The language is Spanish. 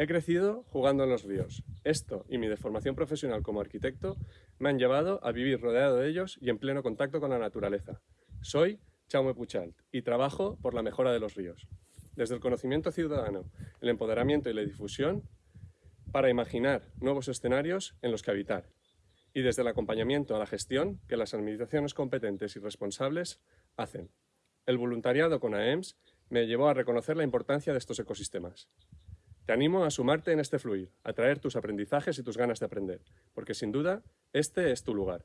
He crecido jugando en los ríos. Esto y mi deformación profesional como arquitecto me han llevado a vivir rodeado de ellos y en pleno contacto con la naturaleza. Soy Chaume Puchalt y trabajo por la mejora de los ríos. Desde el conocimiento ciudadano, el empoderamiento y la difusión para imaginar nuevos escenarios en los que habitar. Y desde el acompañamiento a la gestión que las administraciones competentes y responsables hacen. El voluntariado con AEMS me llevó a reconocer la importancia de estos ecosistemas. Te animo a sumarte en este fluir, a traer tus aprendizajes y tus ganas de aprender, porque sin duda este es tu lugar.